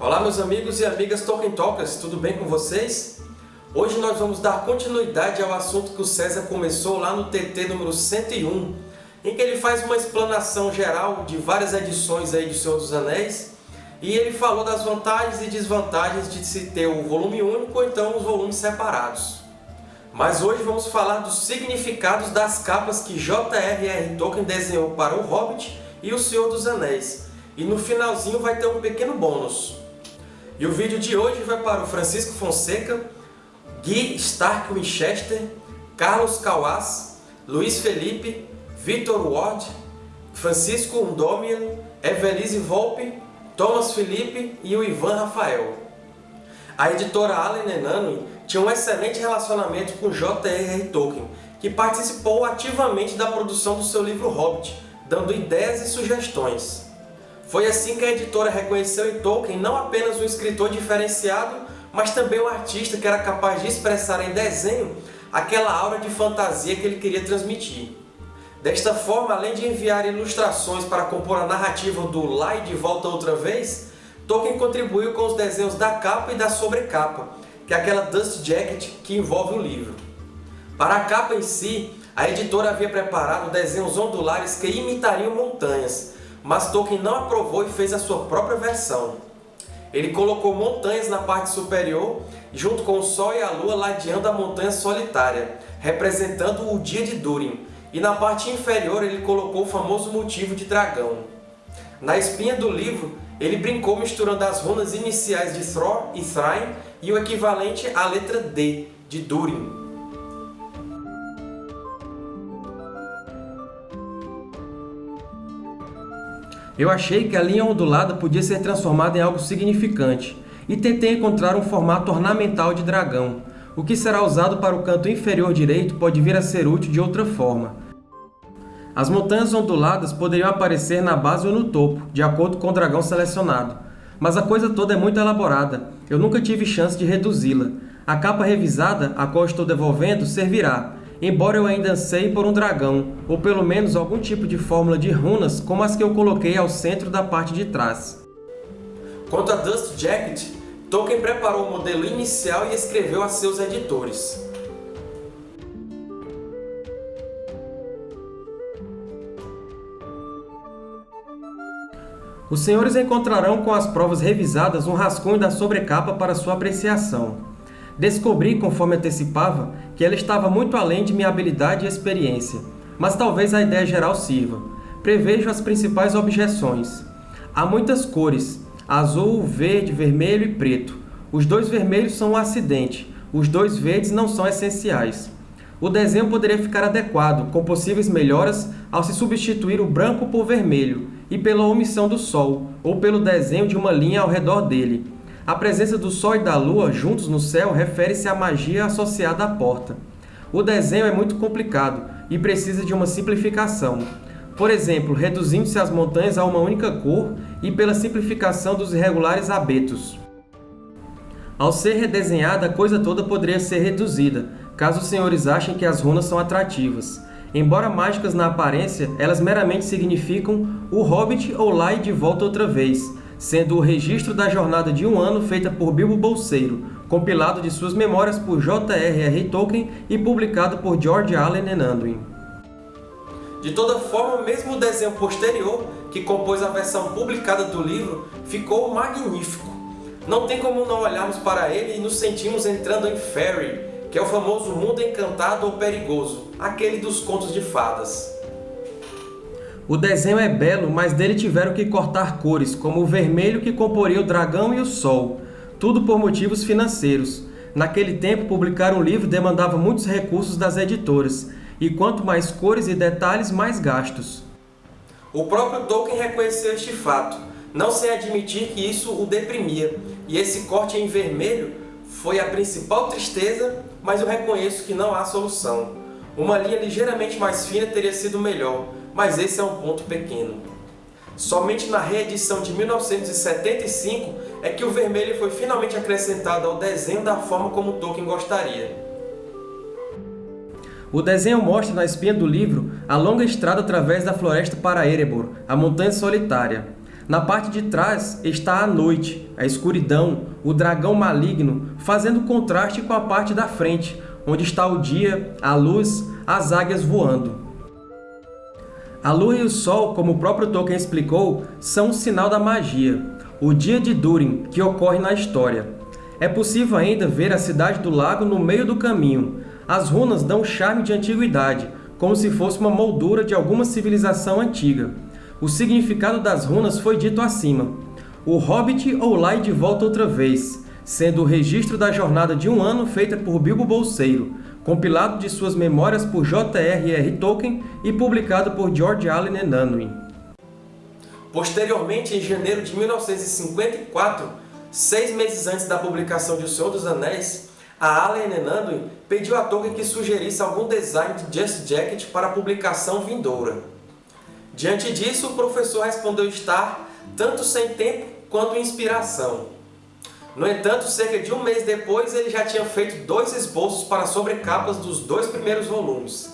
Olá meus amigos e amigas Tolkien Talkers, tudo bem com vocês? Hoje nós vamos dar continuidade ao assunto que o César começou lá no TT número 101, em que ele faz uma explanação geral de várias edições aí de Senhor dos Anéis, e ele falou das vantagens e desvantagens de se ter o volume único ou então os volumes separados. Mas hoje vamos falar dos significados das capas que J.R.R. Tolkien desenhou para O Hobbit e O Senhor dos Anéis, e no finalzinho vai ter um pequeno bônus. E o vídeo de hoje vai para o Francisco Fonseca, Gui Stark Winchester, Carlos Cauás, Luiz Felipe, Vitor Ward, Francisco Undomian, Evelise Volpe, Thomas Felipe e o Ivan Rafael. A editora Allen Enanui tinha um excelente relacionamento com J.R.R. Tolkien, que participou ativamente da produção do seu livro Hobbit, dando ideias e sugestões. Foi assim que a editora reconheceu em Tolkien não apenas um escritor diferenciado, mas também um artista que era capaz de expressar em desenho aquela aura de fantasia que ele queria transmitir. Desta forma, além de enviar ilustrações para compor a narrativa do Lá e de Volta Outra Vez, Tolkien contribuiu com os desenhos da capa e da sobrecapa, que é aquela dust jacket que envolve o livro. Para a capa em si, a editora havia preparado desenhos ondulares que imitariam montanhas, mas Tolkien não aprovou e fez a sua própria versão. Ele colocou montanhas na parte superior, junto com o Sol e a Lua ladeando a montanha solitária, representando o dia de Durin, e na parte inferior ele colocou o famoso motivo de dragão. Na espinha do livro, ele brincou misturando as runas iniciais de Thror e Thrain e o equivalente à letra D, de Durin. Eu achei que a linha ondulada podia ser transformada em algo significante, e tentei encontrar um formato ornamental de dragão. O que será usado para o canto inferior direito pode vir a ser útil de outra forma. As montanhas onduladas poderiam aparecer na base ou no topo, de acordo com o dragão selecionado. Mas a coisa toda é muito elaborada, eu nunca tive chance de reduzi-la. A capa revisada, a qual estou devolvendo, servirá, embora eu ainda anseie por um dragão, ou pelo menos algum tipo de fórmula de runas como as que eu coloquei ao centro da parte de trás. Quanto a Dust Jacket, Tolkien preparou o modelo inicial e escreveu a seus editores. Os senhores encontrarão com as provas revisadas um rascunho da sobrecapa para sua apreciação. Descobri, conforme antecipava, que ela estava muito além de minha habilidade e experiência, mas talvez a ideia geral sirva. Prevejo as principais objeções. Há muitas cores, azul, verde, vermelho e preto. Os dois vermelhos são um acidente, os dois verdes não são essenciais. O desenho poderia ficar adequado, com possíveis melhoras ao se substituir o branco por vermelho, e pela omissão do Sol, ou pelo desenho de uma linha ao redor dele, a presença do Sol e da Lua juntos no céu refere-se à magia associada à porta. O desenho é muito complicado e precisa de uma simplificação. Por exemplo, reduzindo-se as montanhas a uma única cor e pela simplificação dos irregulares abetos. Ao ser redesenhada, a coisa toda poderia ser reduzida, caso os senhores achem que as runas são atrativas. Embora mágicas na aparência, elas meramente significam o Hobbit ou Lai de volta outra vez, sendo o registro da jornada de um ano feita por Bilbo Bolseiro, compilado de suas memórias por J.R.R. Tolkien e publicado por George Allen Anduin. De toda forma, mesmo o desenho posterior, que compôs a versão publicada do livro, ficou magnífico. Não tem como não olharmos para ele e nos sentimos entrando em Fairy, que é o famoso mundo encantado ou perigoso, aquele dos contos de fadas. O desenho é belo, mas dele tiveram que cortar cores, como o vermelho que comporia o dragão e o sol, tudo por motivos financeiros. Naquele tempo, publicar um livro demandava muitos recursos das editoras, e quanto mais cores e detalhes, mais gastos. O próprio Tolkien reconheceu este fato, não sem admitir que isso o deprimia, e esse corte em vermelho foi a principal tristeza, mas eu reconheço que não há solução. Uma linha ligeiramente mais fina teria sido melhor, mas esse é um ponto pequeno. Somente na reedição de 1975 é que o vermelho foi finalmente acrescentado ao desenho da forma como Tolkien gostaria. O desenho mostra na espinha do livro a longa estrada através da floresta para Erebor, a Montanha Solitária. Na parte de trás está a noite, a escuridão, o dragão maligno, fazendo contraste com a parte da frente, onde está o dia, a luz, as águias voando. A lua e o sol, como o próprio Tolkien explicou, são um sinal da magia, o Dia de Durin, que ocorre na história. É possível ainda ver a Cidade do Lago no meio do caminho. As runas dão um charme de antiguidade, como se fosse uma moldura de alguma civilização antiga. O significado das runas foi dito acima. O Hobbit ou Lai de volta outra vez, sendo o registro da jornada de um ano feita por Bilbo Bolseiro, compilado de suas memórias por J.R.R. Tolkien e publicado por George Allen Unwin. Posteriormente, em janeiro de 1954, seis meses antes da publicação de O Senhor dos Anéis, a Allen Unwin pediu a Tolkien que sugerisse algum design de Just Jacket para a publicação vindoura. Diante disso, o professor respondeu estar tanto sem tempo quanto inspiração. No entanto, cerca de um mês depois, ele já tinha feito dois esboços para sobrecapas dos dois primeiros volumes.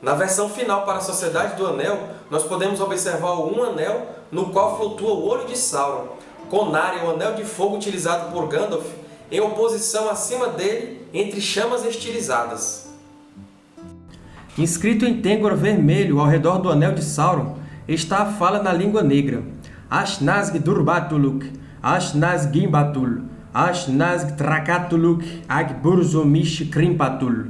Na versão final para a Sociedade do Anel, nós podemos observar um anel no qual flutua o Olho de Sauron, com Narya, o Anel de Fogo utilizado por Gandalf, em oposição acima dele, entre chamas estilizadas. Inscrito em Tengor vermelho ao redor do Anel de Sauron, está a fala na língua negra. Ashnazg Durbatuluk, Ashnaz Gimbatul, Ashnaz Trakatuluk, Agburzomish Krimpatul.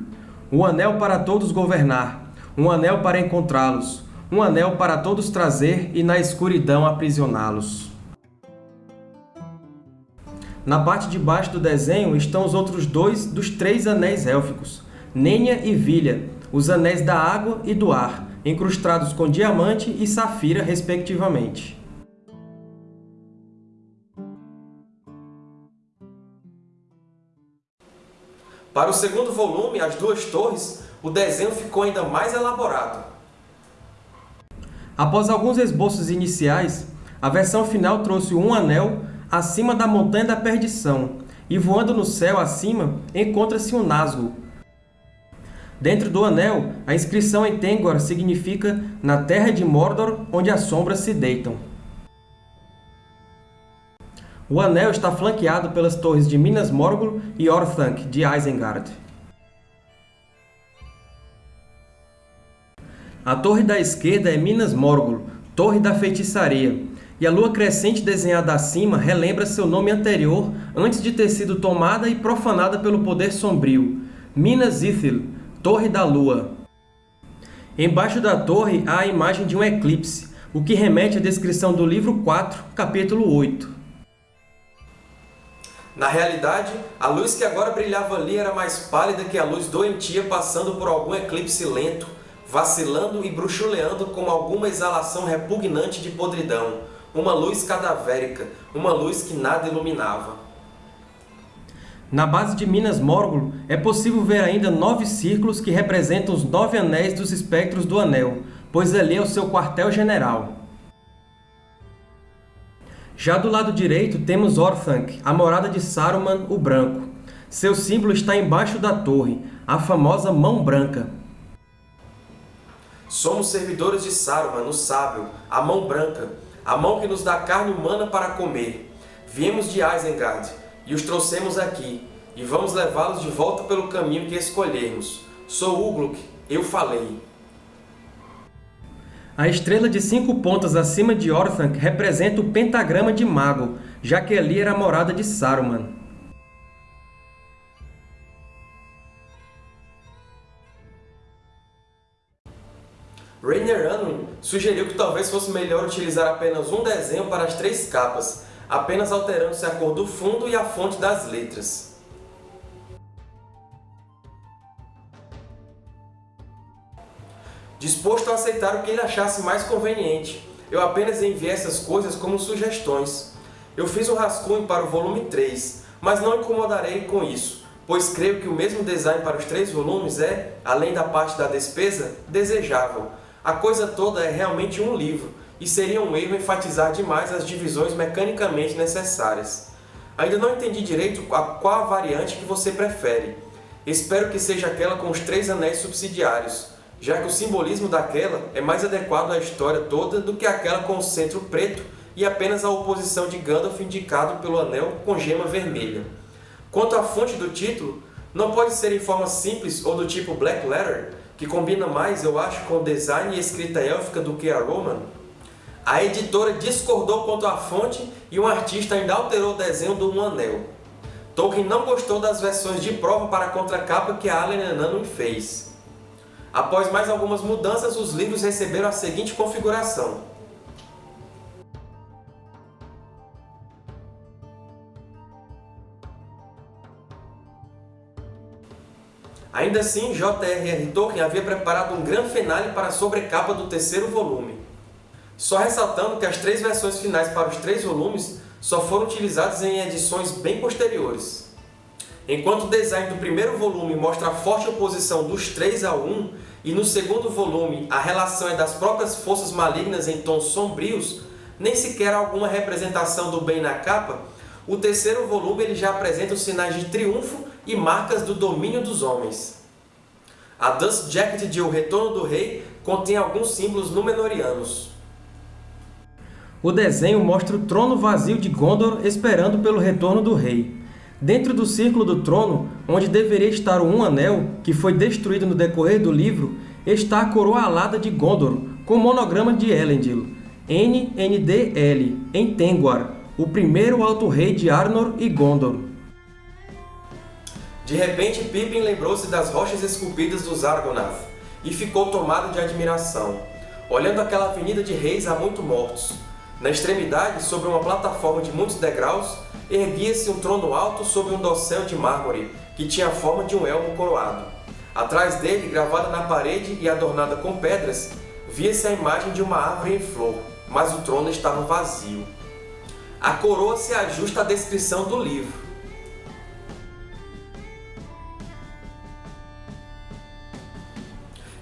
Um anel para todos governar, um anel para encontrá-los, um anel para todos trazer e na escuridão aprisioná-los. Na parte de baixo do desenho estão os outros dois dos três anéis élficos, Nenya e Vilha, os anéis da água e do ar, incrustados com diamante e safira, respectivamente. Para o segundo volume, As Duas Torres, o desenho ficou ainda mais elaborado. Após alguns esboços iniciais, a versão final trouxe um anel acima da Montanha da Perdição, e voando no céu acima encontra-se um Nazgûl. Dentro do anel, a inscrição em Tengwar significa Na Terra de Mordor, onde as sombras se deitam. O anel está flanqueado pelas torres de Minas Morgul e Orthanc, de Isengard. A torre da esquerda é Minas Morgul, Torre da Feitiçaria, e a lua crescente desenhada acima relembra seu nome anterior antes de ter sido tomada e profanada pelo poder sombrio, Minas Ithil, Torre da Lua. Embaixo da torre há a imagem de um eclipse, o que remete à descrição do livro 4, capítulo 8. Na realidade, a luz que agora brilhava ali era mais pálida que a luz doentia passando por algum eclipse lento, vacilando e bruxuleando como alguma exalação repugnante de podridão, uma luz cadavérica, uma luz que nada iluminava. Na base de Minas Morgul é possível ver ainda nove círculos que representam os nove anéis dos espectros do Anel, pois ali é o seu quartel-general. Já do lado direito temos Orthanc, a morada de Saruman o Branco. Seu símbolo está embaixo da torre, a famosa Mão Branca. Somos servidores de Saruman, o Sábio, a Mão Branca, a mão que nos dá carne humana para comer. Viemos de Isengard e os trouxemos aqui, e vamos levá-los de volta pelo caminho que escolhermos. Sou Ugluk, eu falei. A estrela de cinco pontas acima de Orthanc representa o pentagrama de Mago, já que ali era a morada de Saruman. Rainer Unwin sugeriu que talvez fosse melhor utilizar apenas um desenho para as três capas, apenas alterando-se a cor do fundo e a fonte das letras. Disposto a aceitar o que ele achasse mais conveniente. Eu apenas enviei essas coisas como sugestões. Eu fiz um rascunho para o volume 3, mas não incomodarei com isso, pois creio que o mesmo design para os três volumes é, além da parte da despesa, desejável. A coisa toda é realmente um livro, e seria um erro enfatizar demais as divisões mecanicamente necessárias. Ainda não entendi direito a qual a variante que você prefere. Espero que seja aquela com os três anéis subsidiários, já que o simbolismo daquela é mais adequado à história toda do que aquela com o centro preto e apenas a oposição de Gandalf indicado pelo anel com gema vermelha. Quanto à fonte do título, não pode ser em forma simples ou do tipo Black Letter, que combina mais, eu acho, com o design e escrita élfica do que a Roman? A editora discordou quanto à fonte e um artista ainda alterou o desenho do Um Anel. Tolkien não gostou das versões de prova para a contracapa que a Allen Nunn fez. Após mais algumas mudanças, os livros receberam a seguinte configuração. Ainda assim, J.R.R. Tolkien havia preparado um grande finale para a sobrecapa do terceiro volume. Só ressaltando que as três versões finais para os três volumes só foram utilizadas em edições bem posteriores. Enquanto o design do primeiro volume mostra a forte oposição dos três ao um, e no segundo volume a relação é das próprias forças malignas em tons sombrios, nem sequer alguma representação do bem na capa, o terceiro volume ele já apresenta os sinais de triunfo e marcas do domínio dos homens. A Dust Jacket de O Retorno do Rei contém alguns símbolos Númenóreanos. O desenho mostra o trono vazio de Gondor esperando pelo retorno do rei. Dentro do círculo do trono, onde deveria estar o Um Anel, que foi destruído no decorrer do livro, está a coroa alada de Gondor, com o monograma de Elendil, NNDL, em Tengwar, o primeiro Alto Rei de Arnor e Gondor. De repente, Pippin lembrou-se das rochas esculpidas dos Argonath, e ficou tomado de admiração, olhando aquela avenida de reis há muito mortos, na extremidade, sobre uma plataforma de muitos degraus, erguia-se um trono alto sobre um dossel de mármore, que tinha a forma de um elmo coroado. Atrás dele, gravada na parede e adornada com pedras, via-se a imagem de uma árvore em flor, mas o trono estava vazio. A coroa se ajusta à descrição do livro.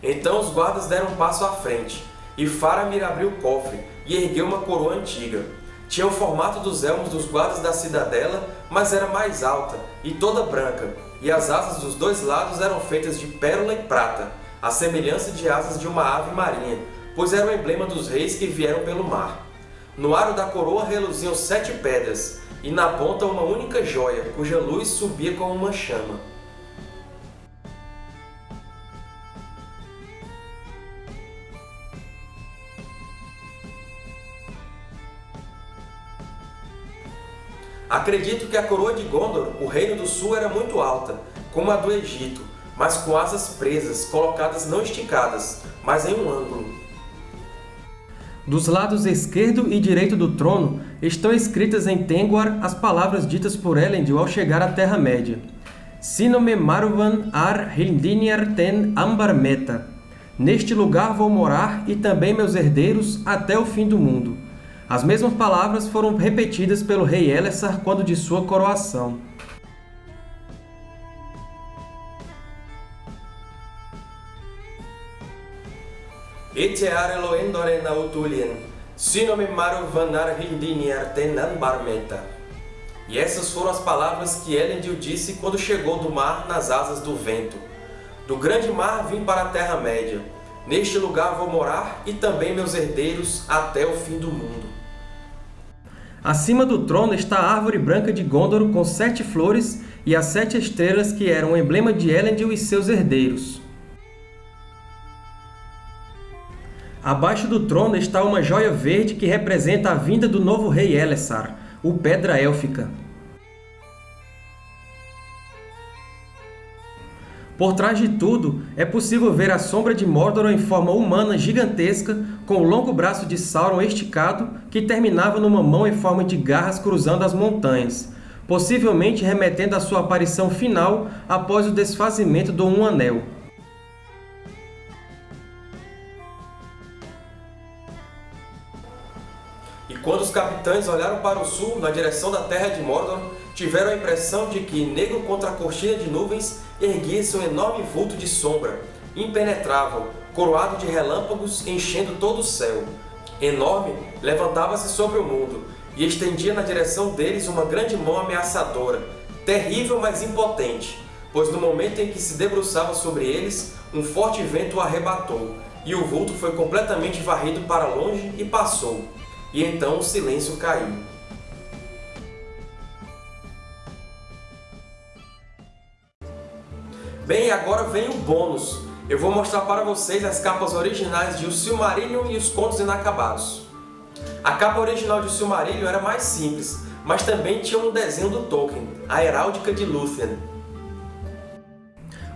Então os guardas deram um passo à frente, e Faramir abriu o cofre, e ergueu uma coroa antiga. Tinha o formato dos elmos dos guardas da cidadela, mas era mais alta e toda branca, e as asas dos dois lados eram feitas de pérola e prata, a semelhança de asas de uma ave marinha, pois era o emblema dos reis que vieram pelo mar. No aro da coroa reluziam sete pedras, e na ponta uma única joia, cuja luz subia como uma chama. Acredito que a coroa de Gondor, o Reino do Sul, era muito alta, como a do Egito, mas com asas presas, colocadas não esticadas, mas em um ângulo. Dos lados esquerdo e direito do trono estão escritas em Tengwar as palavras ditas por Elendil ao chegar à Terra-média. Sinome Maruvan ar Hildiniar ten Ambar Meta. Neste lugar vou morar e também meus herdeiros até o fim do mundo. As mesmas palavras foram repetidas pelo rei Elessar quando de sua coroação. Etear Eloendoren Autulien, Sinome Maru Vanar Hildiniar Tenan Barmeta. E essas foram as palavras que Elendil disse quando chegou do mar nas asas do vento. Do grande mar vim para a Terra-média. Neste lugar vou morar e também meus herdeiros até o fim do mundo. Acima do trono está a árvore branca de Gondor com sete flores e as sete estrelas que eram o emblema de Elendil e seus herdeiros. Abaixo do trono está uma joia verde que representa a vinda do novo rei Elessar, o Pedra Élfica. Por trás de tudo, é possível ver a sombra de Mordor em forma humana gigantesca, com o longo braço de Sauron esticado, que terminava numa mão em forma de garras cruzando as montanhas, possivelmente remetendo à sua aparição final após o desfazimento do Um Anel. E quando os capitães olharam para o sul, na direção da terra de Mordor, tiveram a impressão de que, negro contra a cortina de nuvens, erguia-se um enorme vulto de sombra, impenetrável, coroado de relâmpagos enchendo todo o céu. Enorme, levantava-se sobre o mundo, e estendia na direção deles uma grande mão ameaçadora, terrível mas impotente, pois no momento em que se debruçava sobre eles, um forte vento o arrebatou, e o vulto foi completamente varrido para longe e passou. e então o silêncio caiu. Bem, agora vem o bônus. Eu vou mostrar para vocês as capas originais de O Silmarillion e os Contos Inacabados. A capa original de O Silmarillion era mais simples, mas também tinha um desenho do Tolkien, a Heráldica de Lúthien.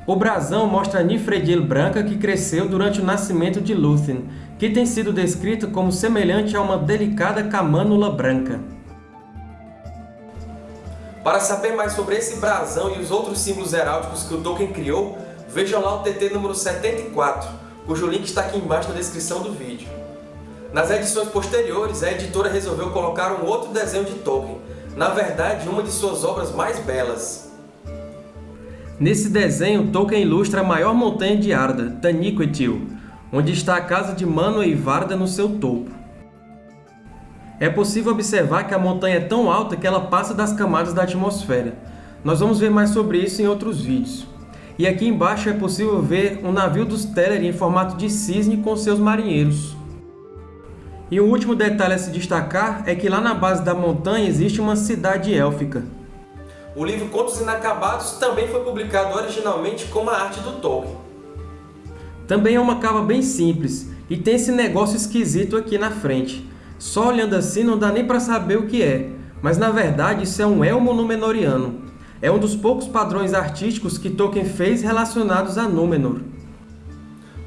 O brasão mostra a Nifredil branca que cresceu durante o nascimento de Lúthien, que tem sido descrita como semelhante a uma delicada camânula branca. Para saber mais sobre esse brasão e os outros símbolos heráldicos que o Tolkien criou, vejam lá o TT número 74, cujo link está aqui embaixo na descrição do vídeo. Nas edições posteriores, a editora resolveu colocar um outro desenho de Tolkien, na verdade, uma de suas obras mais belas. Nesse desenho, Tolkien ilustra a maior montanha de Arda, Taniquetil, onde está a casa de Manwë e Varda no seu topo. É possível observar que a montanha é tão alta que ela passa das camadas da atmosfera. Nós vamos ver mais sobre isso em outros vídeos. E aqui embaixo é possível ver um navio dos Teleri em formato de cisne com seus marinheiros. E um último detalhe a se destacar é que lá na base da montanha existe uma cidade élfica. O livro Contos Inacabados também foi publicado originalmente como a arte do Tolkien. Também é uma cava bem simples, e tem esse negócio esquisito aqui na frente. Só olhando assim não dá nem para saber o que é, mas na verdade isso é um elmo númenoriano. É um dos poucos padrões artísticos que Tolkien fez relacionados a Númenor.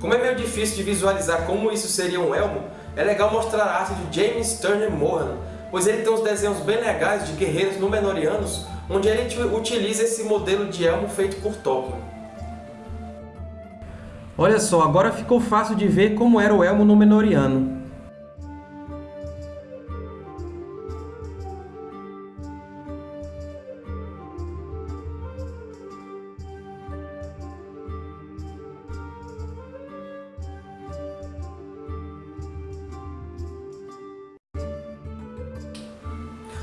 Como é meio difícil de visualizar como isso seria um elmo, é legal mostrar a arte de James Turner Moran, pois ele tem uns desenhos bem legais de guerreiros númenorianos, onde ele utiliza esse modelo de elmo feito por Tolkien. Olha só, agora ficou fácil de ver como era o elmo númenoriano.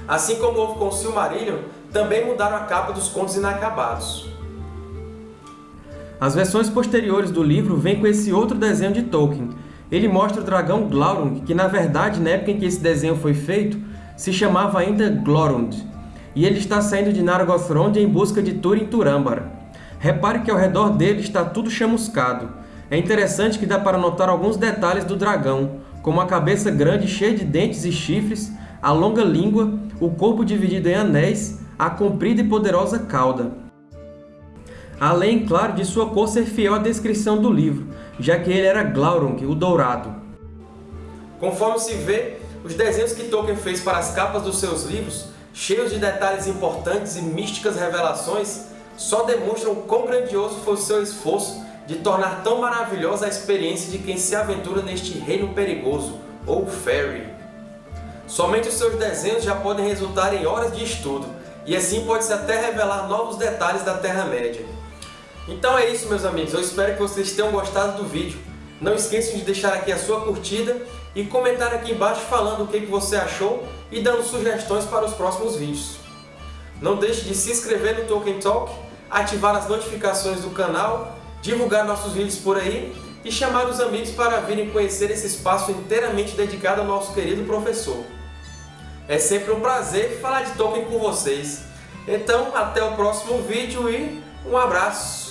Assim como houve com Silmarillion, também mudaram a capa dos Contos Inacabados. As versões posteriores do livro vêm com esse outro desenho de Tolkien. Ele mostra o dragão Glaurung, que na verdade, na época em que esse desenho foi feito, se chamava ainda Glorund, e ele está saindo de Nargothrond em busca de Túrin Turambar. Repare que ao redor dele está tudo chamuscado. É interessante que dá para notar alguns detalhes do dragão, como a cabeça grande cheia de dentes e chifres, a longa língua, o corpo dividido em anéis, a comprida e poderosa cauda. Além, claro, de sua cor ser fiel à descrição do livro, já que ele era Glaurung, o Dourado. Conforme se vê, os desenhos que Tolkien fez para as capas dos seus livros, cheios de detalhes importantes e místicas revelações, só demonstram quão grandioso foi o seu esforço de tornar tão maravilhosa a experiência de quem se aventura neste reino perigoso, ou Fairy. Somente os seus desenhos já podem resultar em horas de estudo, e assim pode-se até revelar novos detalhes da Terra-média. Então é isso, meus amigos. Eu espero que vocês tenham gostado do vídeo. Não esqueçam de deixar aqui a sua curtida e comentar aqui embaixo falando o que você achou e dando sugestões para os próximos vídeos. Não deixe de se inscrever no Tolkien Talk, ativar as notificações do canal, divulgar nossos vídeos por aí e chamar os amigos para virem conhecer esse espaço inteiramente dedicado ao nosso querido professor. É sempre um prazer falar de Tolkien com vocês. Então, até o próximo vídeo e um abraço!